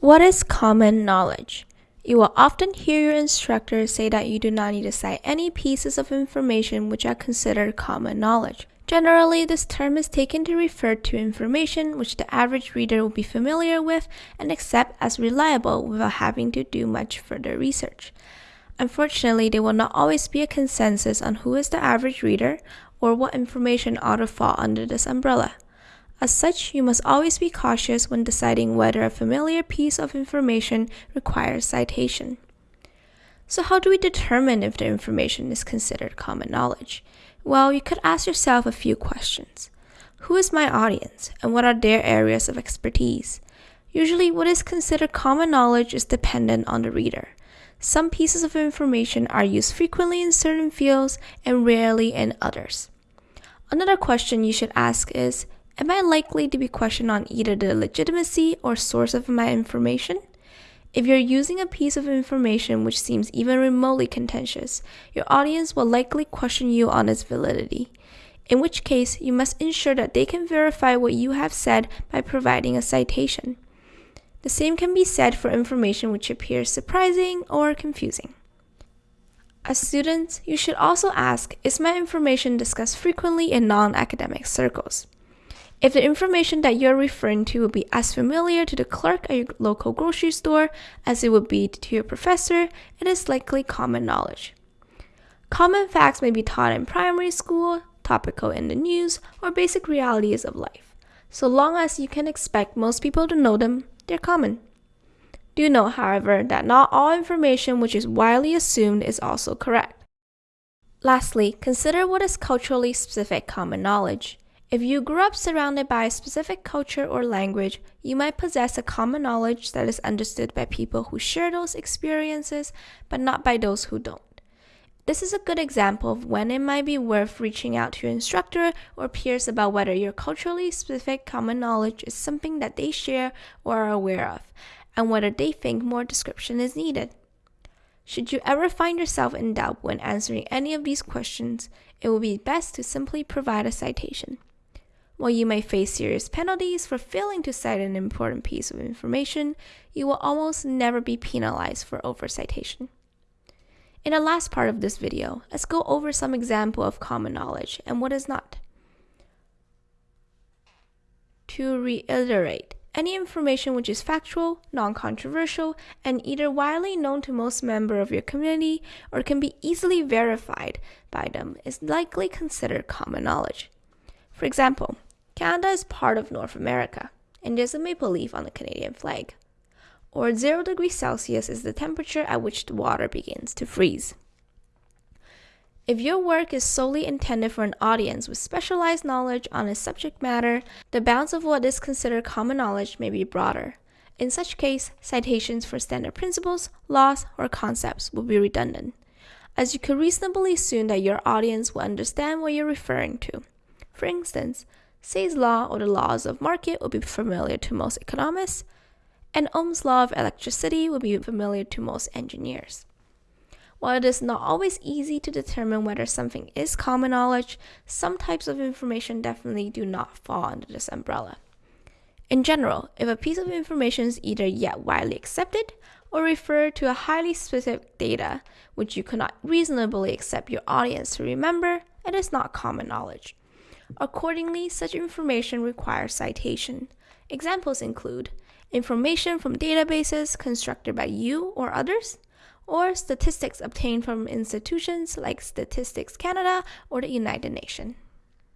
What is common knowledge? You will often hear your instructor say that you do not need to cite any pieces of information which are considered common knowledge. Generally, this term is taken to refer to information which the average reader will be familiar with and accept as reliable without having to do much further research. Unfortunately, there will not always be a consensus on who is the average reader or what information ought to fall under this umbrella. As such, you must always be cautious when deciding whether a familiar piece of information requires citation. So how do we determine if the information is considered common knowledge? Well, you could ask yourself a few questions. Who is my audience and what are their areas of expertise? Usually, what is considered common knowledge is dependent on the reader. Some pieces of information are used frequently in certain fields and rarely in others. Another question you should ask is Am I likely to be questioned on either the legitimacy or source of my information? If you're using a piece of information which seems even remotely contentious, your audience will likely question you on its validity. In which case, you must ensure that they can verify what you have said by providing a citation. The same can be said for information which appears surprising or confusing. As students, you should also ask Is my information discussed frequently in non academic circles? If the information that you're referring to will be as familiar to the clerk at your local grocery store as it would be to your professor, it is likely common knowledge. Common facts may be taught in primary school, topical in the news, or basic realities of life. So long as you can expect most people to know them, they're common. Do know, however, that not all information which is widely assumed is also correct. Lastly, consider what is culturally specific common knowledge. If you grew up surrounded by a specific culture or language, you might possess a common knowledge that is understood by people who share those experiences, but not by those who don't. This is a good example of when it might be worth reaching out to your instructor or peers about whether your culturally specific common knowledge is something that they share or are aware of, and whether they think more description is needed. Should you ever find yourself in doubt when answering any of these questions, it will be best to simply provide a citation. While you may face serious penalties for failing to cite an important piece of information, you will almost never be penalized for oversicitation. In the last part of this video, let's go over some example of common knowledge and what is not. To reiterate, any information which is factual, non-controversial, and either widely known to most members of your community or can be easily verified by them is likely considered common knowledge. For example, Canada is part of North America, and there's a maple leaf on the Canadian flag. Or 0 degrees Celsius is the temperature at which the water begins to freeze. If your work is solely intended for an audience with specialized knowledge on a subject matter, the bounds of what is considered common knowledge may be broader. In such case, citations for standard principles, laws, or concepts will be redundant, as you could reasonably assume that your audience will understand what you're referring to. For instance, Say's law or the laws of market will be familiar to most economists, and Ohm's law of electricity will be familiar to most engineers. While it is not always easy to determine whether something is common knowledge, some types of information definitely do not fall under this umbrella. In general, if a piece of information is either yet widely accepted or refer to a highly specific data which you cannot reasonably accept your audience to remember, it is not common knowledge. Accordingly, such information requires citation. Examples include information from databases constructed by you or others, or statistics obtained from institutions like Statistics Canada or the United Nations.